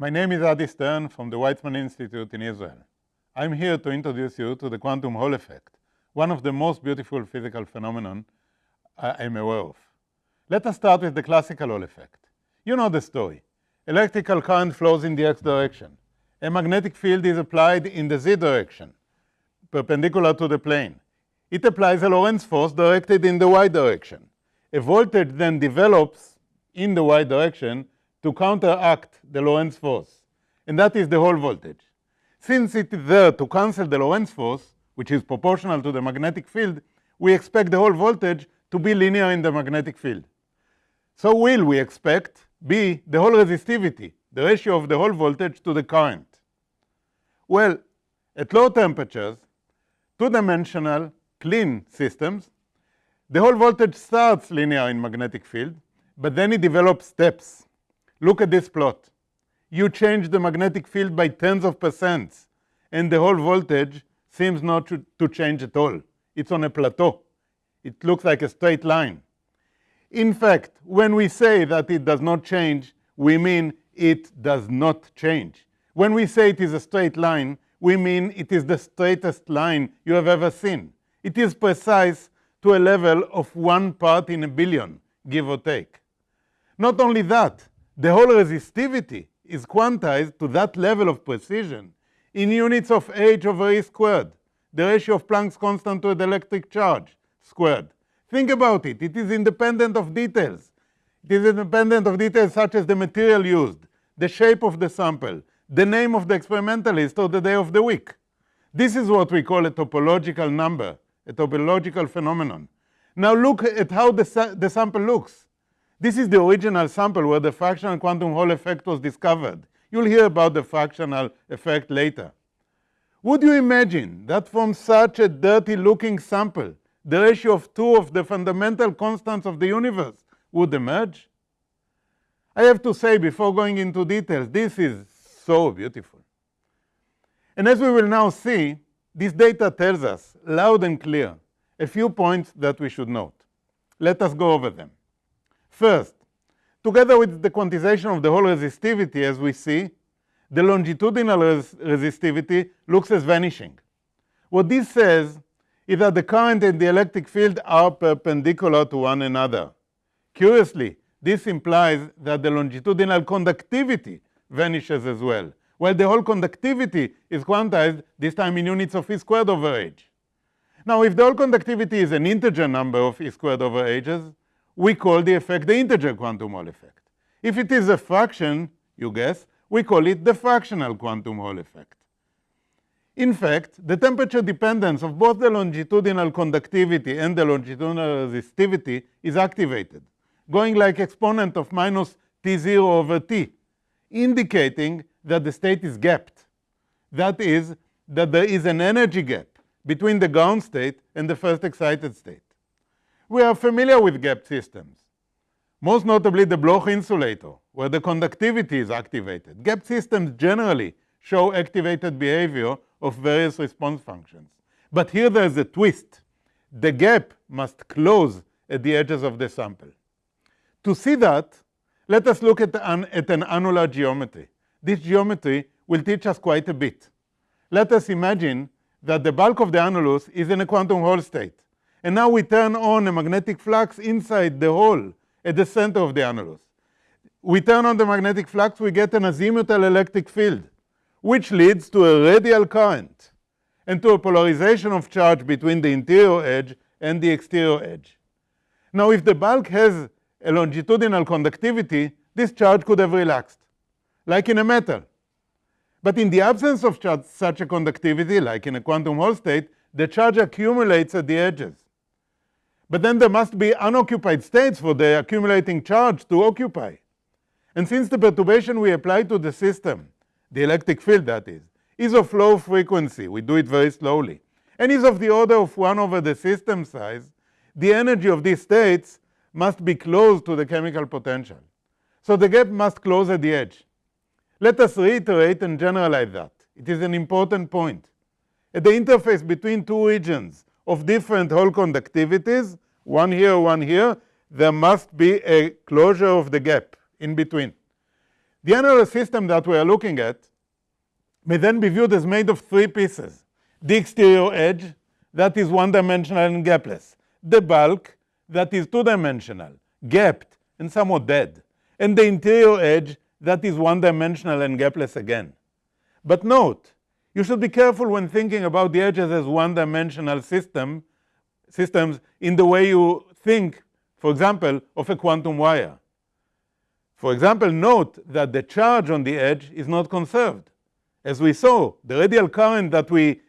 My name is Adi Stern from the Weizmann Institute in Israel. I'm here to introduce you to the quantum Hall effect, one of the most beautiful physical phenomena I'm aware of. Let us start with the classical Hall effect. You know the story. Electrical current flows in the x direction. A magnetic field is applied in the z direction, perpendicular to the plane. It applies a Lorentz force directed in the y direction. A voltage then develops in the y direction to counteract the Lorentz force, and that is the Hall voltage. Since it is there to cancel the Lorentz force, which is proportional to the magnetic field, we expect the Hall voltage to be linear in the magnetic field. So will we expect be the Hall resistivity, the ratio of the Hall voltage to the current. Well, at low temperatures, two-dimensional clean systems, the Hall voltage starts linear in magnetic field, but then it develops steps. Look at this plot. You change the magnetic field by tens of percents, and the Hall voltage seems not to, to change at all. It's on a plateau. It looks like a straight line. In fact, when we say that it does not change, we mean it does not change. When we say it is a straight line, we mean it is the straightest line you have ever seen. It is precise to a level of one part in a billion, give or take. Not only that, the Hall resistivity is quantized to that level of precision in units of h over e squared, the ratio of Planck's constant to the electric charge squared. Think about it. It is independent of details. It is independent of details such as the material used, the shape of the sample, the name of the experimentalist, or the day of the week. This is what we call a topological number, a topological phenomenon. Now look at how the, sa the sample looks. This is the original sample where the fractional quantum Hall effect was discovered. You'll hear about the fractional effect later. Would you imagine that from such a dirty looking sample, the ratio of two of the fundamental constants of the universe would emerge? I have to say, before going into details, this is so beautiful. And as we will now see, this data tells us, loud and clear, a few points that we should note. Let us go over them. First, together with the quantization of the Hall resistivity, as we see, the longitudinal res resistivity looks as vanishing. What this says is that the current and the electric field are perpendicular to one another. Curiously, this implies that the longitudinal conductivity vanishes as well, while the Hall conductivity is quantized, this time in units of e squared over h. Now, if the Hall conductivity is an integer number of e squared over h's, we call the effect the integer quantum Hall effect. If it is a fraction, you guess, we call it the fractional quantum Hall effect. In fact, the temperature dependence of both the longitudinal conductivity and the longitudinal resistivity is activated, going like exponent of minus t0 over t, indicating that the state is gapped. That is, that there is an energy gap between the ground state and the first excited state. We are familiar with gap systems, most notably the Bloch insulator, where the conductivity is activated. Gap systems generally show activated behavior of various response functions. But here there's a twist. The gap must close at the edges of the sample. To see that, let us look at an, at an annular geometry. This geometry will teach us quite a bit. Let us imagine that the bulk of the annulus is in a quantum Hall state. And now we turn on a magnetic flux inside the hole at the center of the annulus. We turn on the magnetic flux, we get an azimuthal electric field which leads to a radial current and to a polarization of charge between the interior edge and the exterior edge. Now, if the bulk has a longitudinal conductivity, this charge could have relaxed, like in a metal. But in the absence of such a conductivity, like in a quantum Hall state, the charge accumulates at the edges. But then there must be unoccupied states for the accumulating charge to occupy. And since the perturbation we apply to the system the electric field that is, is of low frequency, we do it very slowly, and is of the order of 1 over the system size, the energy of these states must be close to the chemical potential. So the gap must close at the edge. Let us reiterate and generalize that. It is an important point. At the interface between two regions of different Hall conductivities, one here, one here, there must be a closure of the gap in between. The annular system that we are looking at may then be viewed as made of three pieces. The exterior edge, that is one-dimensional and gapless. The bulk, that is two-dimensional, gapped, and somewhat dead. And the interior edge, that is one-dimensional and gapless again. But note, you should be careful when thinking about the edges as one-dimensional system, systems in the way you think, for example, of a quantum wire. For example, note that the charge on the edge is not conserved. As we saw, the radial current that we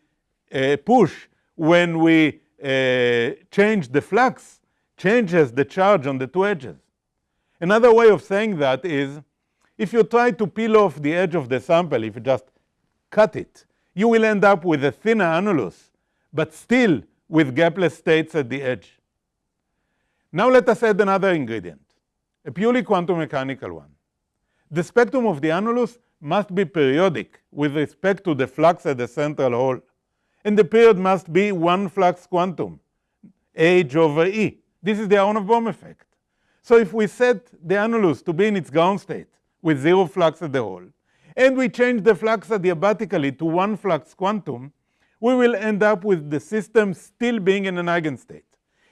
uh, push when we uh, change the flux changes the charge on the two edges. Another way of saying that is, if you try to peel off the edge of the sample, if you just cut it, you will end up with a thinner annulus, but still with gapless states at the edge. Now let us add another ingredient, a purely quantum mechanical one. The spectrum of the annulus must be periodic with respect to the flux at the central hole. And the period must be one flux quantum, h over e. This is the Aharonov-Bohm effect. So if we set the annulus to be in its ground state with zero flux at the hole, and we change the flux adiabatically to one flux quantum, we will end up with the system still being in an eigenstate.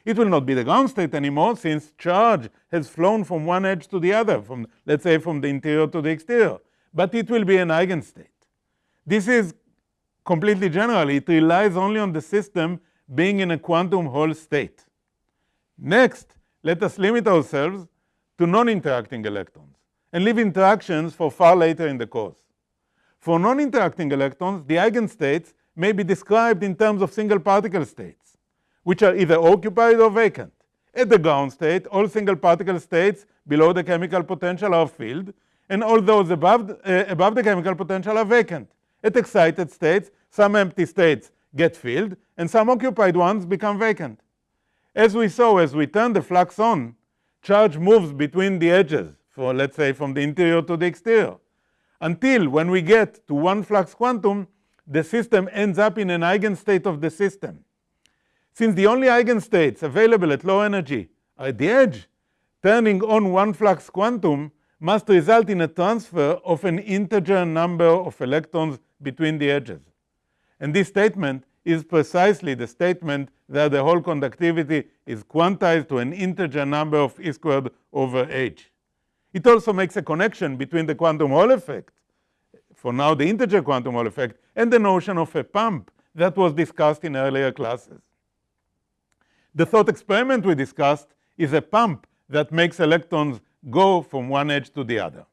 It will not be the ground state anymore since charge has flown from one edge to the other, from let's say from the interior to the exterior, but it will be an eigenstate. This is completely general. It relies only on the system being in a quantum Hall state. Next, let us limit ourselves to non-interacting electrons and leave interactions for far later in the course. For non-interacting electrons, the eigenstates may be described in terms of single particle states, which are either occupied or vacant. At the ground state, all single particle states below the chemical potential are filled, and all those above, uh, above the chemical potential are vacant. At excited states, some empty states get filled, and some occupied ones become vacant. As we saw, as we turn the flux on, charge moves between the edges, for let's say from the interior to the exterior, until when we get to one flux quantum, the system ends up in an eigenstate of the system. Since the only eigenstates available at low energy are at the edge, turning on one flux quantum must result in a transfer of an integer number of electrons between the edges. And this statement is precisely the statement that the Hall conductivity is quantized to an integer number of e squared over h. It also makes a connection between the quantum Hall effect, for now the integer quantum Hall effect, and the notion of a pump that was discussed in earlier classes. The thought experiment we discussed is a pump that makes electrons go from one edge to the other.